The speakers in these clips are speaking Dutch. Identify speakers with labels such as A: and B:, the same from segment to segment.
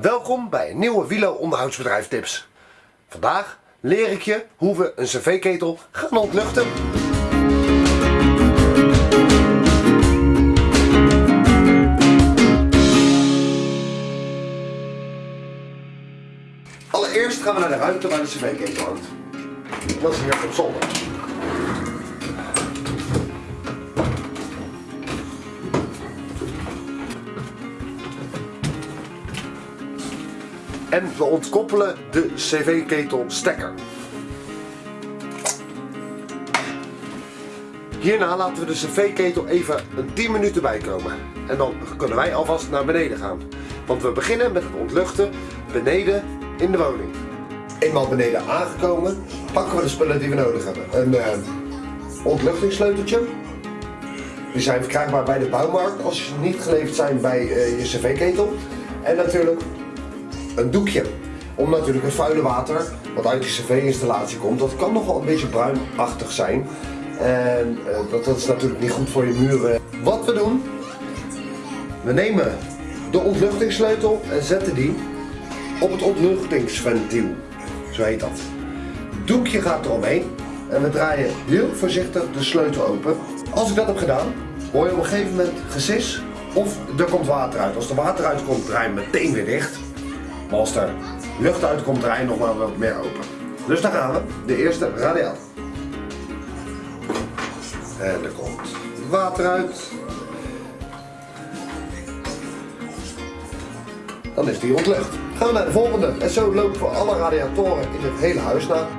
A: Welkom bij een nieuwe Wilo onderhoudsbedrijf tips. Vandaag leer ik je hoe we een cv-ketel gaan ontluchten. Allereerst gaan we naar de ruimte waar de cv-ketel hangt. Dat is hier op zolder. En we ontkoppelen de cv-ketel stekker. Hierna laten we de cv-ketel even een 10 minuten bijkomen. En dan kunnen wij alvast naar beneden gaan. Want we beginnen met het ontluchten beneden in de woning. Eenmaal beneden aangekomen, pakken we de spullen die we nodig hebben. Een uh, ontluchtingssleuteltje. Die zijn verkrijgbaar bij de bouwmarkt als ze niet geleverd zijn bij uh, je cv-ketel. En natuurlijk een doekje. Om natuurlijk het vuile water wat uit die cv-installatie komt, dat kan nogal een beetje bruinachtig zijn. En uh, dat, dat is natuurlijk niet goed voor je muren. Wat we doen, we nemen de ontluchtingssleutel en zetten die op het ontluchtingsventiel. Zo heet dat. Het doekje gaat eromheen en we draaien heel voorzichtig de sleutel open. Als ik dat heb gedaan, hoor je op een gegeven moment gesis of er komt water uit. Als er water uitkomt, draai je meteen weer dicht. Als er lucht uitkomt, draai je nog maar wat meer open. Dus daar gaan we. De eerste radiator. En er komt water uit. Dan is die ontlucht. Gaan we naar de volgende. En zo lopen we alle radiatoren in het hele huis na.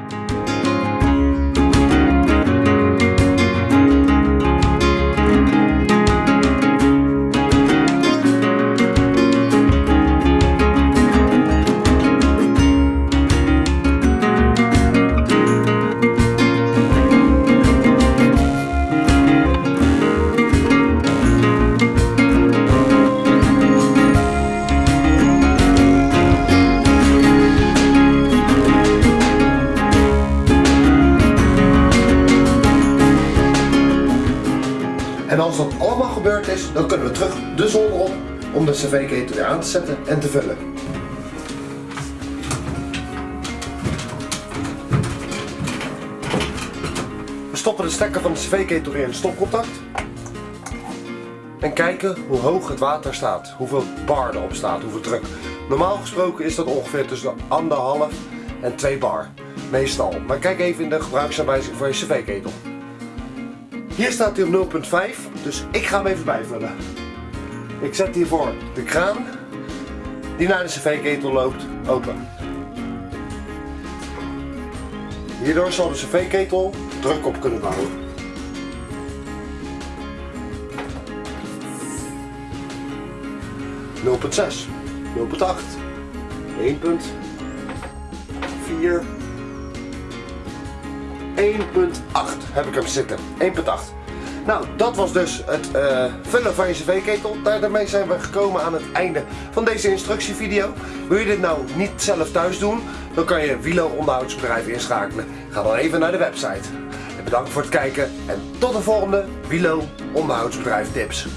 A: En als dat allemaal gebeurd is, dan kunnen we terug de zolder op om de cv-ketel weer aan te zetten en te vullen. We stoppen de stekker van de cv-ketel weer in het stopcontact. En kijken hoe hoog het water staat, hoeveel bar erop staat, hoeveel druk. Normaal gesproken is dat ongeveer tussen anderhalf en 2 bar. Meestal. Maar kijk even in de gebruiksaanwijzing voor je cv-ketel. Hier staat hij op 0.5, dus ik ga hem even bijvullen. Ik zet hiervoor de kraan die naar de cv-ketel loopt open. Hierdoor zal de cv-ketel druk op kunnen bouwen. Nul punt zes, nul punt acht, één punt vier, 1.8 heb ik hem zitten. 1.8. Nou, dat was dus het uh, vullen van je cv-ketel. Daarmee zijn we gekomen aan het einde van deze instructievideo. Wil je dit nou niet zelf thuis doen, dan kan je Wilo onderhoudsbedrijf inschakelen. Ga dan even naar de website. En bedankt voor het kijken en tot de volgende Wilo onderhoudsbedrijf tips.